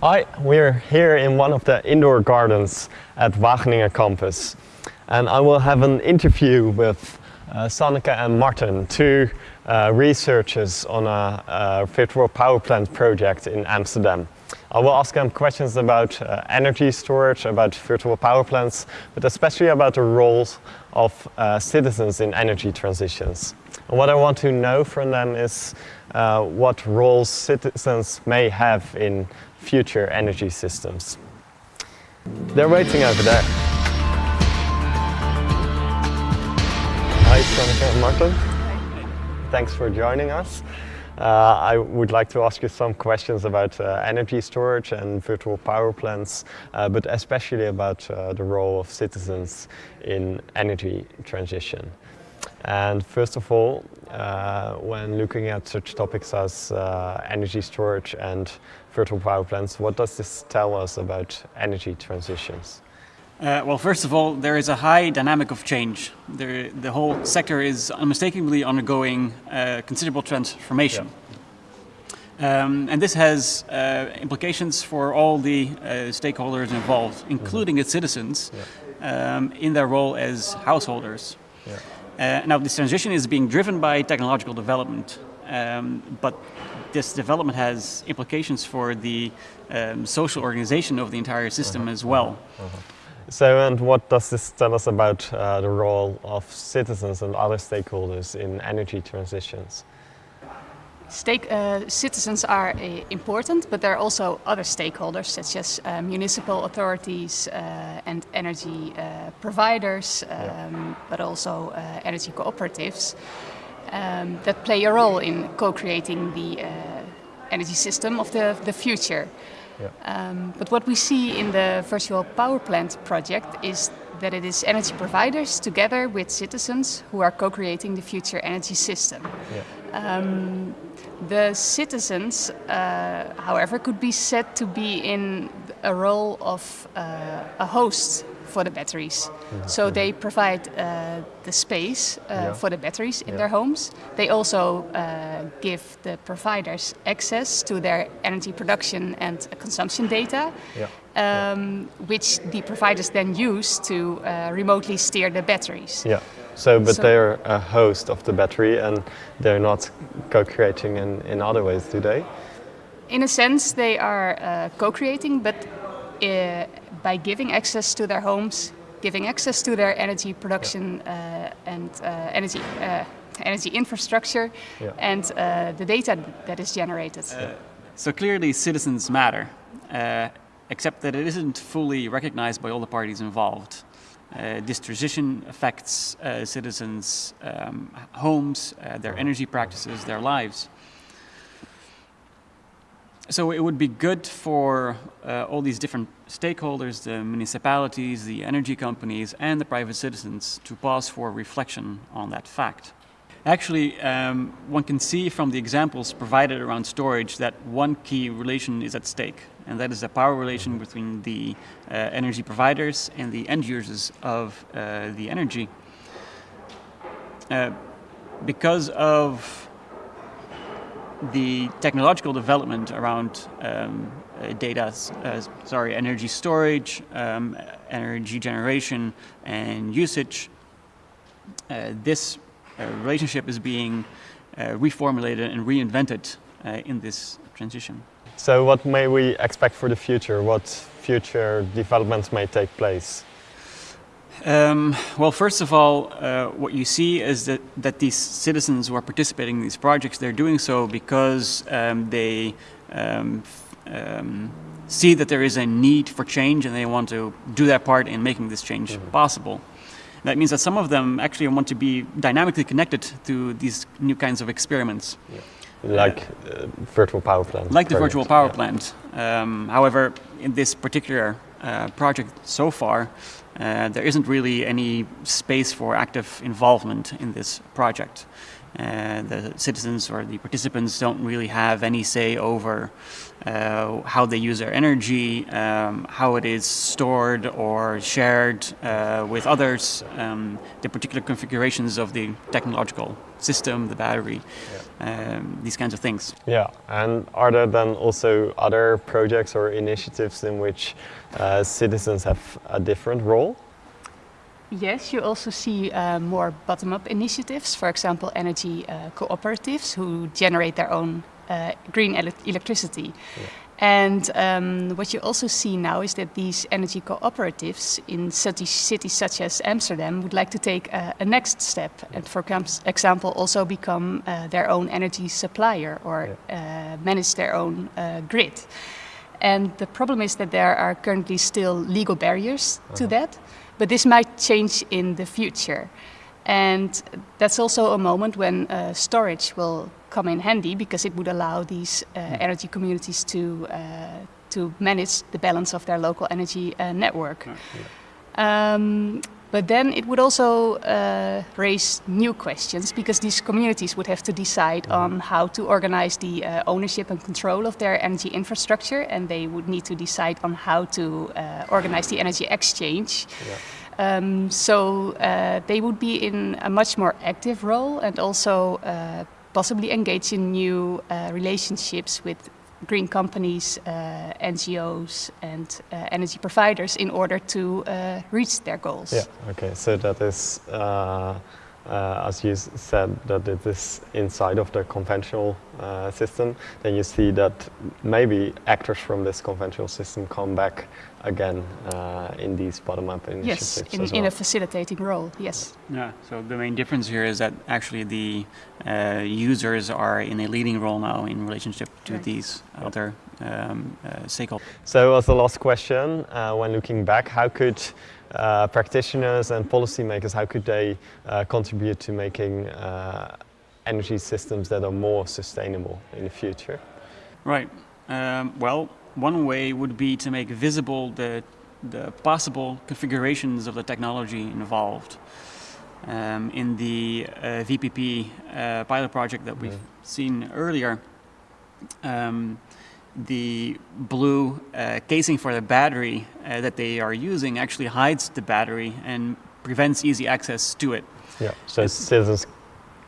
Hi, we're here in one of the indoor gardens at Wageningen campus and I will have an interview with uh, Sanneke and Martin, two uh, researchers on a, a, virtual power plant project in Amsterdam. I will ask them questions about uh, energy storage, about virtual power plants, but especially about the roles of uh, citizens in energy transitions. And what I want to know from them is uh, what roles citizens may have in future energy systems. They're waiting over there. Hi, Sanneke and Martin. Thanks for joining us. Uh, I would like to ask you some questions about uh, energy storage and virtual power plants, uh, but especially about uh, the role of citizens in energy transition. And first of all, uh, when looking at such topics as energy storage and virtual power plants, what does this tell us about energy transitions? Uh, well, first of all, there is a high dynamic of change. There, the whole sector is unmistakably undergoing uh, considerable transformation. Yeah. Um, and this has uh, implications for all the uh, stakeholders involved, including mm -hmm. its citizens, yeah. um, in their role as householders. Yeah. Uh, now, this transition is being driven by technological development, um, but this development has implications for the um, social organization of the entire system -huh. as well. Uh -huh. So, and what does this tell us about uh, the role of citizens and other stakeholders in energy transitions? Stake, uh, citizens are uh, important, but there are also other stakeholders such as uh, municipal authorities uh, and energy uh, providers, um, yeah. but also energy cooperatives um, that play a role in co-creating the energy system of the, the future. Yeah. Um, but what we see in the virtual power plant project is that it is energy providers together with citizens who are co-creating the future energy system. Yeah. Um, the citizens, uh, however, could be said to be in a role of uh, a host for the batteries. Yeah. So they provide uh, the space uh, yeah. for the batteries in yeah. their homes. They also uh, give the providers access to their energy production and consumption data, um, which the providers then use to uh, remotely steer the batteries. Yeah. So, but so, they're a host of the battery and they're not co-creating in, in other ways, do they? In a sense, they are uh, co-creating, but uh, by giving access to their homes, giving access to their energy production uh, and uh, energy uh, energy infrastructure yeah. and uh, the data that is generated. Uh, so clearly citizens matter, except that it isn't fully recognized by all the parties involved. this transition affects citizens' um, homes, their energy practices, their lives. So it would be good for uh, all these different stakeholders, the municipalities, the energy companies, and the private citizens to pause for reflection on that fact. Actually, um, one can see from the examples provided around storage that one key relation is at stake, and that is the power relation between the uh, energy providers and the end users of uh, the energy. Uh, because of the technological development around um, uh, data, uh, sorry, energy storage, um, energy generation, and usage, uh, this uh, relationship is being uh, reformulated and reinvented uh, in this transition. So what may we expect for the future? What future developments may take place? Um, well, first of all, uh, what you see is that, that these citizens who are participating in these projects, they're doing so because um, they um, um see that there is a need for change and they want to do their part in making this change mm -hmm. possible. That means that some of them actually want to be dynamically connected to these new kinds of experiments. Yeah. Like uh, virtual power plant. Like the virtual power yeah. plant. Um, however, in this particular uh, project so far, uh, there isn't really any space for active involvement in this project. Uh, the citizens or the participants don't really have any say over uh, how they use their energy, um, how it is stored or shared uh, with others, um, the particular configurations of the technological system, the battery, yeah. um, these kinds of things. Yeah, and are there then also other projects or initiatives in which uh, citizens have a different role? Yes, you also see uh, more bottom-up initiatives, for example, energy uh, cooperatives who generate their own uh, green ele electricity. Yeah. And um, what you also see now is that these energy cooperatives in cities, cities such as Amsterdam would like to take a next step and, for example, also become uh, their own energy supplier or yeah. uh, manage their own uh, grid. And the problem is that there are currently still legal barriers -huh. to uh-huh. that, but this might change in the future. And that's also a moment when uh, storage will come in handy because it would allow these uh, hmm. energy communities to uh, to manage the balance of their local energy uh, network. Yeah. Um, but then it would also uh, raise new questions because these communities would have to decide mm -hmm. on how to organize the uh, ownership and control of their energy infrastructure, and they would need to decide on how to uh, organize the energy exchange. Yeah. Um, so uh, they would be in a much more active role and also uh, possibly engage in new uh, relationships with green companies, uh, NGOs and uh, energy providers in order to uh, reach their goals. Yeah, okay, so that is uh, as you said, that it is inside of the conventional uh, system, then you see that maybe actors from this conventional system come back again uh, in these bottom-up initiatives Yes, in, well. in, a facilitating role, yes. Yeah, so the main difference here is that actually the uh, users are in a leading role now in relationship to right. these other um, uh, stakeholders. So as the last question, uh, when looking back, how could uh, practitioners and policymakers, how could they uh, contribute to making uh, energy systems that are more sustainable in the future? Right. Um, well, one way would be to make visible the, the possible configurations of the technology involved. Um, in the uh, VPP uh, pilot project that we've mm. seen earlier, um, the blue uh, casing for the battery uh, that they are using actually hides the battery and prevents easy access to it. Yeah, so it's, citizens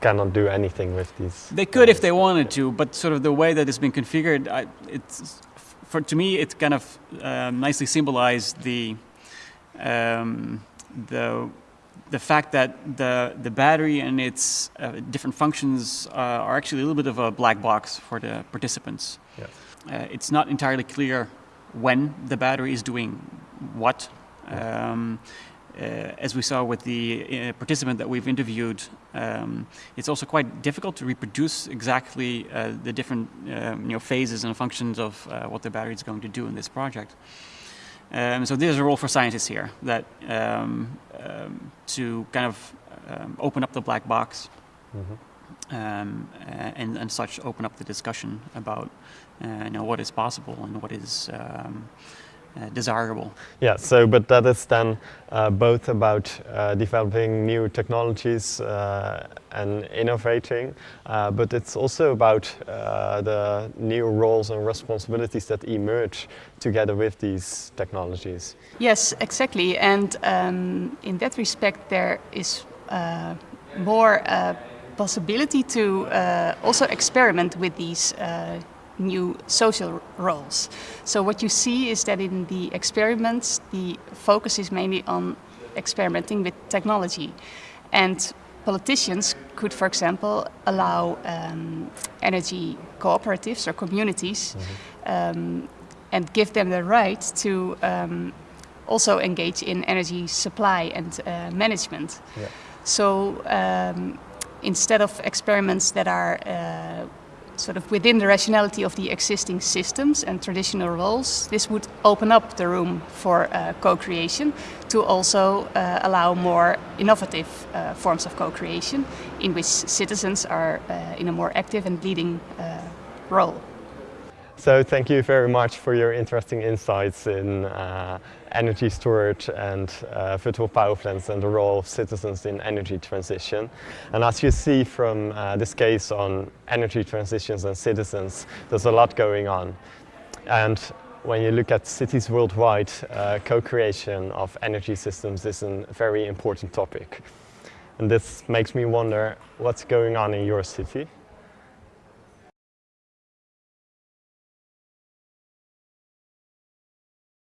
cannot do anything with these. They could if they wanted to, but sort of the way that it's been configured, I, it's for to me it kind of um, nicely symbolized the um, the the fact that the the battery and its uh, different functions uh, are actually a little bit of a black box for the participants. Yeah. Uh, it's not entirely clear when the battery is doing what. Um, uh, as we saw with the uh, participant that we've interviewed, um, it's also quite difficult to reproduce exactly uh, the different um, you know, phases and functions of uh, what the battery is going to do in this project. Um, so there's a role for scientists here that um, um, to kind of open up the black box mm -hmm. And, and such open up the discussion about uh, you know, what is possible and what is um, uh, desirable. Yeah, so but that is then uh, both about uh, developing new technologies uh, and innovating, uh, but it's also about the new roles and responsibilities that emerge together with these technologies. Yes, exactly, and um, in that respect there is more possibility to also experiment with these new social roles. So what you see is that in the experiments, the focus is mainly on experimenting with technology. And politicians could, for example, allow um, energy cooperatives or communities mm -hmm. um, and give them the right to um, also engage in energy supply and uh, management. Yeah. So um, instead of experiments that are uh, sort of within the rationality of the existing systems and traditional roles, this would open up the room for uh, co-creation to also uh, allow more innovative uh, forms of co-creation in which citizens are uh, in a more active and leading uh, role. So thank you very much for your interesting insights in uh, energy storage and uh, virtual power plants and the role of citizens in energy transition. And as you see from uh, this case on energy transitions and citizens, there's a lot going on. And when you look at cities worldwide, uh, co-creation of energy systems is a very important topic. And this makes me wonder what's going on in your city.